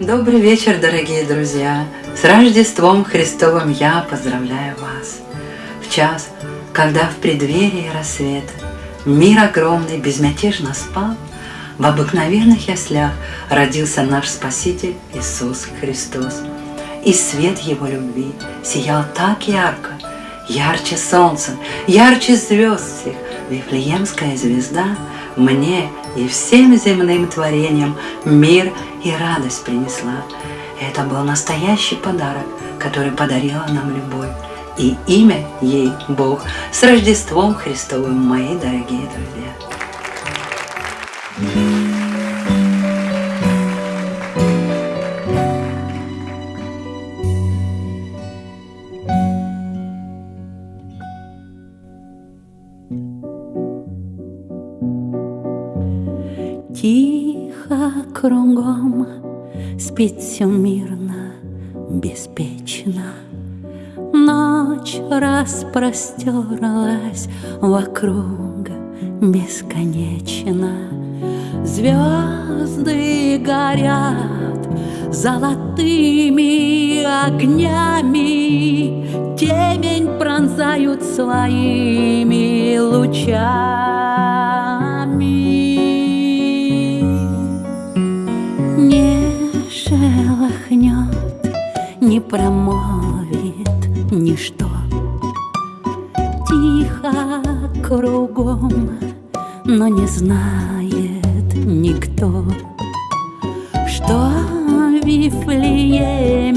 Добрый вечер, дорогие друзья! С Рождеством Христовым я поздравляю вас! В час, когда в преддверии рассвета Мир огромный безмятежно спал, В обыкновенных яслях родился наш Спаситель Иисус Христос. И свет Его любви сиял так ярко, Ярче солнца, ярче звезд всех, Вифлеемская звезда Мне и всем земным творениям Мир и радость принесла. Это был настоящий подарок, который подарила нам любовь. И имя ей Бог. С Рождеством Христовым, мои дорогие друзья! Тихо кругом спит все мирно, беспечно. Ночь распростерлась вокруг бесконечно. Звезды горят золотыми огнями, Темень пронзают своими лучами. Не промолвит ничто. Тихо кругом, но не знает никто, что в Вифлееме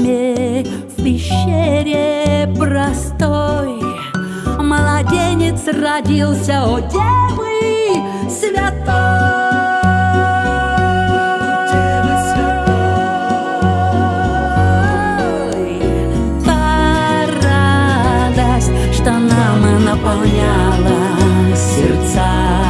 в пещере простой младенец родился, о девы святой. Наполняла сердца,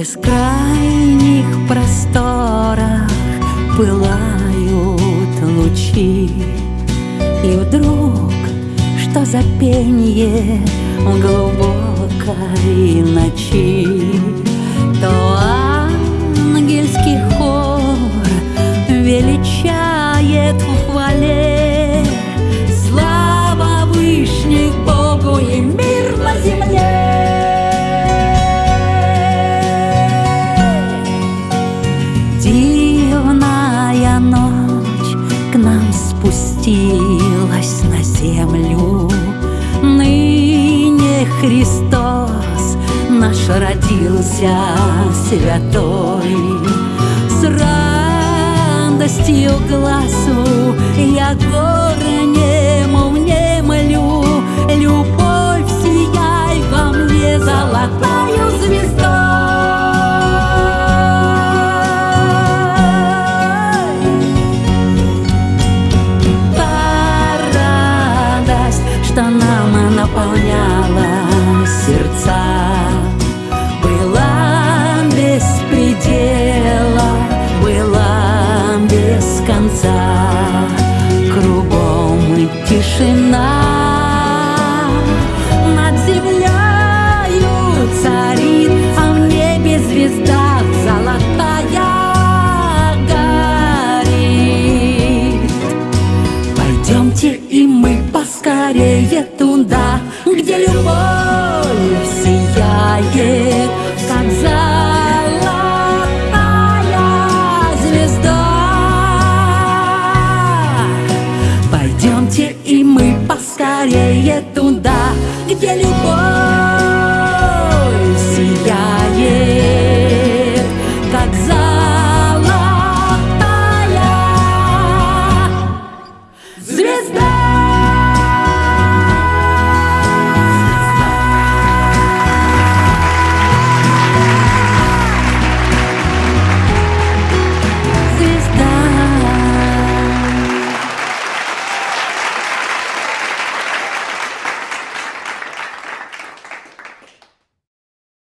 бескрайних просторах пылают лучи, и вдруг, что за пенье в глубокой ночи, то ангельский хор величает Христос наш родился святой. С радостью глазу я горы нему не молю, Любовь сияй во мне золотою звездой. Что нам наполняет. ganz